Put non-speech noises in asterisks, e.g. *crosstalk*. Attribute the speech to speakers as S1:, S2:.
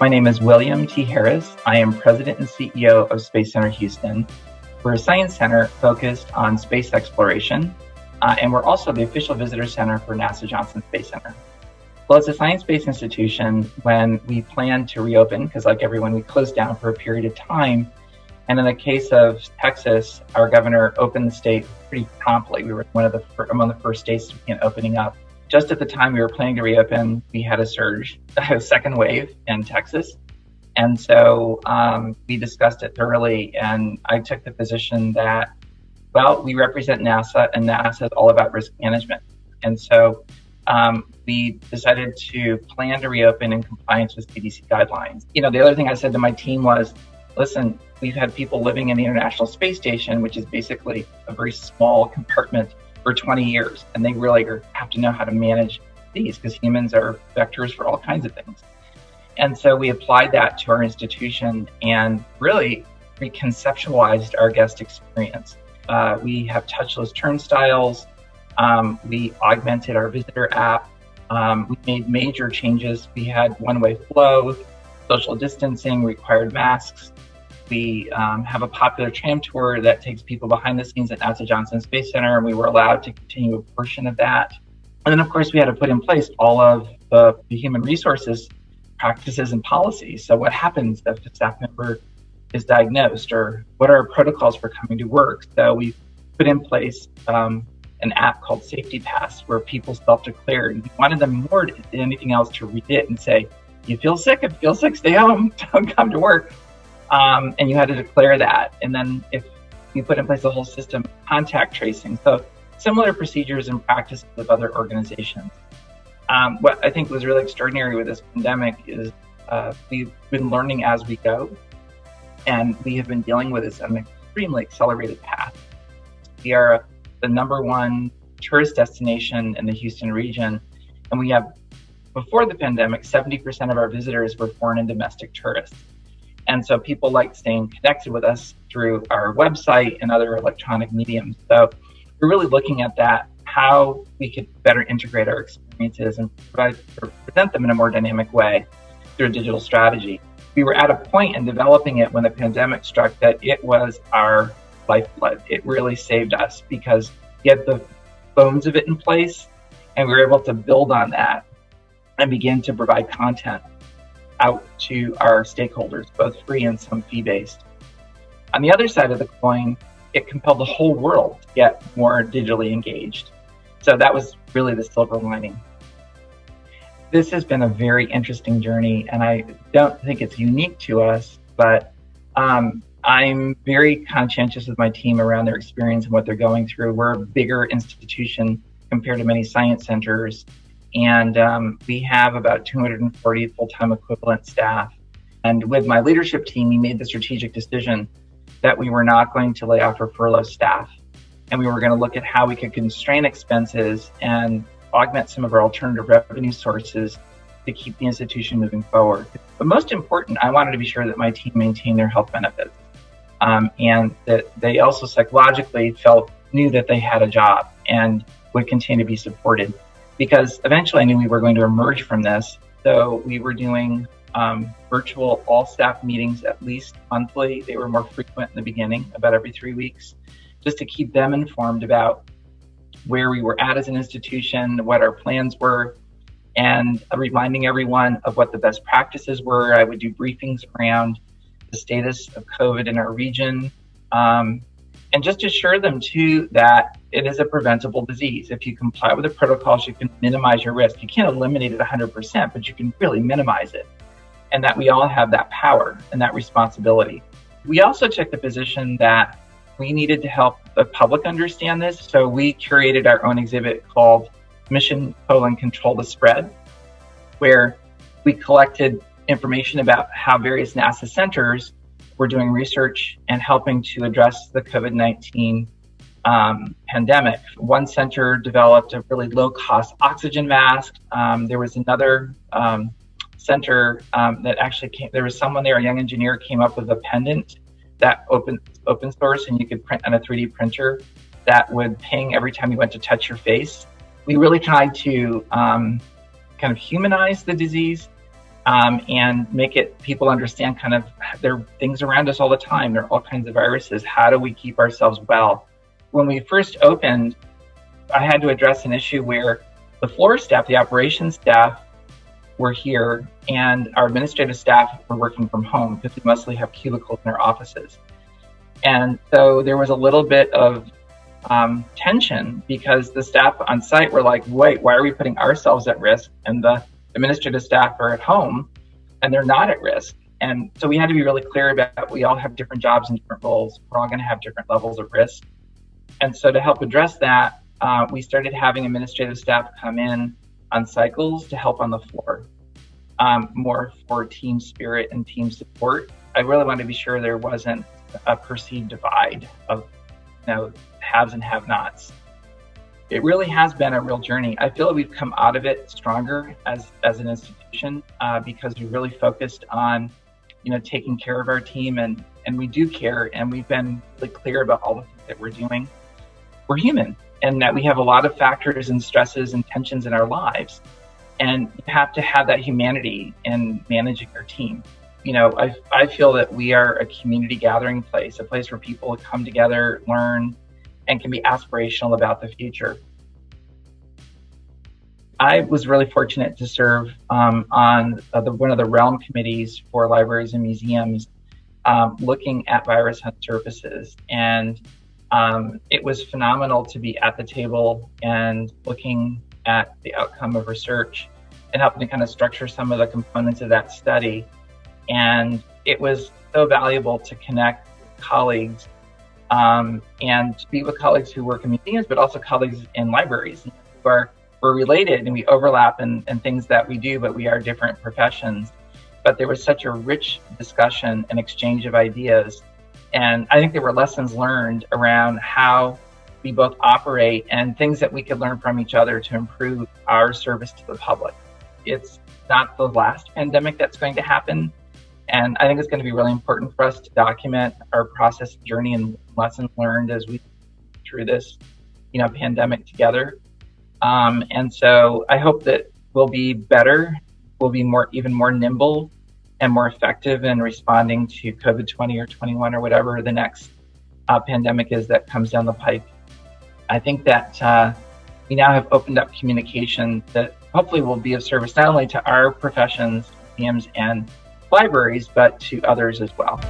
S1: My name is William T. Harris. I am President and CEO of Space Center Houston. We're a science center focused on space exploration, uh, and we're also the official visitor center for NASA Johnson Space Center. Well, as a science-based institution, when we plan to reopen, because like everyone, we closed down for a period of time, and in the case of Texas, our governor opened the state pretty promptly. We were one of the among the first states to begin opening up just at the time we were planning to reopen, we had a surge, *laughs* a second wave in Texas. And so um, we discussed it thoroughly, and I took the position that, well, we represent NASA, and NASA is all about risk management. And so um, we decided to plan to reopen in compliance with CDC guidelines. You know, the other thing I said to my team was, listen, we've had people living in the International Space Station, which is basically a very small compartment for 20 years, and they really have to know how to manage these because humans are vectors for all kinds of things. And so we applied that to our institution and really reconceptualized our guest experience. Uh, we have touchless turnstiles. Um, we augmented our visitor app. Um, we made major changes. We had one-way flow, social distancing, required masks. We um, have a popular tram tour that takes people behind the scenes at NASA Johnson Space Center, and we were allowed to continue a portion of that. And then, of course, we had to put in place all of the, the human resources practices and policies. So, what happens if a staff member is diagnosed, or what are our protocols for coming to work? So, we put in place um, an app called Safety Pass where people self declare. And we wanted them more than anything else to read it and say, You feel sick? If you feel sick, stay home, *laughs* don't come to work. Um, and you had to declare that. And then if you put in place a whole system contact tracing. So similar procedures and practices of other organizations. Um, what I think was really extraordinary with this pandemic is uh, we've been learning as we go, and we have been dealing with this at an extremely accelerated path. We are the number one tourist destination in the Houston region, and we have, before the pandemic, 70% of our visitors were foreign and domestic tourists. And so people like staying connected with us through our website and other electronic mediums. So we're really looking at that, how we could better integrate our experiences and provide, present them in a more dynamic way through a digital strategy. We were at a point in developing it when the pandemic struck that it was our lifeblood. It really saved us because we had the bones of it in place and we were able to build on that and begin to provide content out to our stakeholders, both free and some fee based. On the other side of the coin, it compelled the whole world to get more digitally engaged. So that was really the silver lining. This has been a very interesting journey, and I don't think it's unique to us, but um, I'm very conscientious with my team around their experience and what they're going through. We're a bigger institution compared to many science centers, and um, we have about 240 full-time equivalent staff. And with my leadership team, we made the strategic decision that we were not going to lay off or furlough staff, and we were going to look at how we could constrain expenses and augment some of our alternative revenue sources to keep the institution moving forward. But most important, I wanted to be sure that my team maintained their health benefits, um, and that they also psychologically felt knew that they had a job and would continue to be supported because eventually I knew we were going to emerge from this. So we were doing um, virtual all staff meetings at least monthly. They were more frequent in the beginning, about every three weeks, just to keep them informed about where we were at as an institution, what our plans were, and reminding everyone of what the best practices were. I would do briefings around the status of COVID in our region, um, and just assure them too that it is a preventable disease. If you comply with the protocols, you can minimize your risk. You can't eliminate it 100%, but you can really minimize it. And that we all have that power and that responsibility. We also took the position that we needed to help the public understand this. So we curated our own exhibit called Mission Colon Control the Spread, where we collected information about how various NASA centers we're doing research and helping to address the COVID 19 um, pandemic. One center developed a really low cost oxygen mask. Um, there was another um, center um, that actually came, there was someone there, a young engineer, came up with a pendant that open, open source and you could print on a 3D printer that would ping every time you went to touch your face. We really tried to um, kind of humanize the disease um, and make it people understand kind of there are things around us all the time. There are all kinds of viruses. How do we keep ourselves well? When we first opened, I had to address an issue where the floor staff, the operations staff, were here, and our administrative staff were working from home because we mostly have cubicles in our offices. And so there was a little bit of um, tension because the staff on site were like, wait, why are we putting ourselves at risk? And the administrative staff are at home and they're not at risk. And so we had to be really clear about we all have different jobs and different roles. We're all going to have different levels of risk. And so to help address that, uh, we started having administrative staff come in on cycles to help on the floor, um, more for team spirit and team support. I really wanted to be sure there wasn't a perceived divide of, you know, haves and have-nots. It really has been a real journey. I feel that we've come out of it stronger as as an institution uh, because we really focused on, you know, taking care of our team and and we do care and we've been really clear about all the things that we're doing. We're human and that we have a lot of factors and stresses and tensions in our lives. And you have to have that humanity in managing your team. You know, I, I feel that we are a community gathering place, a place where people come together, learn, and can be aspirational about the future. I was really fortunate to serve um, on uh, the, one of the REALM committees for libraries and museums, um, looking at virus hunt services and um, it was phenomenal to be at the table and looking at the outcome of research and helping to kind of structure some of the components of that study. And it was so valuable to connect colleagues um, and to be with colleagues who work in museums, but also colleagues in libraries who are we're related and we overlap in, in things that we do, but we are different professions. But there was such a rich discussion and exchange of ideas and I think there were lessons learned around how we both operate and things that we could learn from each other to improve our service to the public. It's not the last pandemic that's going to happen. And I think it's going to be really important for us to document our process journey and lessons learned as we through this, you know, pandemic together. Um, and so I hope that we'll be better, we'll be more, even more nimble and more effective in responding to COVID 20 or 21 or whatever the next uh, pandemic is that comes down the pike. I think that uh, we now have opened up communication that hopefully will be of service not only to our professions, museums, and libraries, but to others as well.